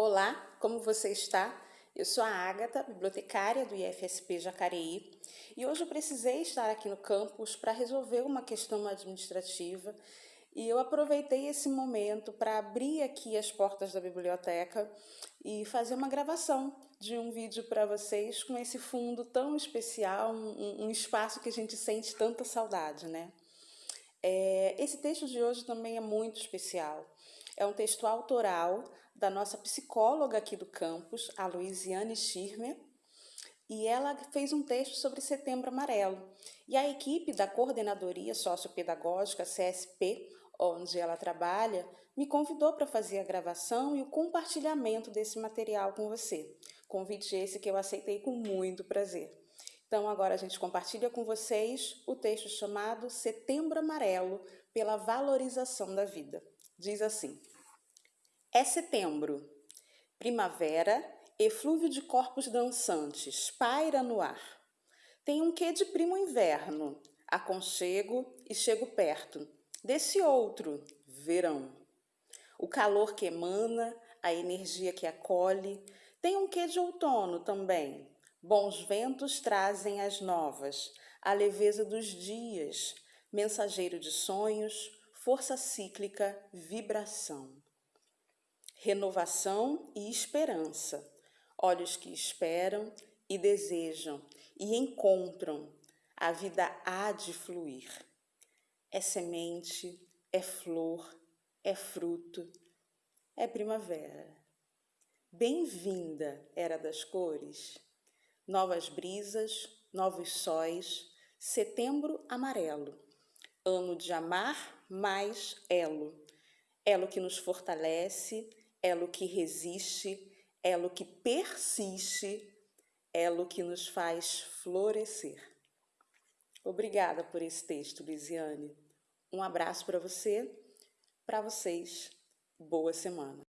Olá, como você está? Eu sou a Ágata, bibliotecária do IFSP Jacareí, e hoje eu precisei estar aqui no campus para resolver uma questão administrativa e eu aproveitei esse momento para abrir aqui as portas da biblioteca e fazer uma gravação de um vídeo para vocês com esse fundo tão especial, um, um, espaço que a gente sente tanta saudade, né? É, esse texto de hoje também é muito especial. É um texto autoral da nossa psicóloga aqui do campus, a Luiziane Schirmer, e ela fez um texto sobre Setembro Amarelo. E a equipe da Coordenadoria Sociopedagógica CSP, onde ela trabalha, me convidou para fazer a gravação e o compartilhamento desse material com você. Convite esse que eu aceitei com muito prazer. Então, agora a gente compartilha com vocês o texto chamado Setembro Amarelo pela Valorização da Vida. Diz assim: É setembro, primavera, eflúvio de corpos dançantes, paira no ar. Tem um quê de primo inverno, aconchego e chego perto. Desse outro, verão. O calor que emana, a energia que acolhe, tem um quê de outono também. Bons ventos trazem as novas, a leveza dos dias, mensageiro de sonhos, força cíclica, vibração. Renovação e esperança, olhos que esperam e desejam e encontram, a vida há de fluir. É semente, é flor, é fruto, é primavera. Bem-vinda, era das cores. Novas brisas, novos sóis, setembro amarelo ano de amar mais elo. Elo que nos fortalece, elo que resiste, elo que persiste, elo que nos faz florescer. Obrigada por esse texto, Lisiane. Um abraço para você, para vocês. Boa semana.